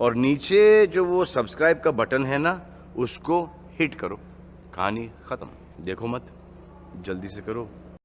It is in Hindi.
और नीचे जो वो सब्सक्राइब का बटन है ना, उसको हिट करो। कहानी खत्म। देखो मत। जल्दी से करो।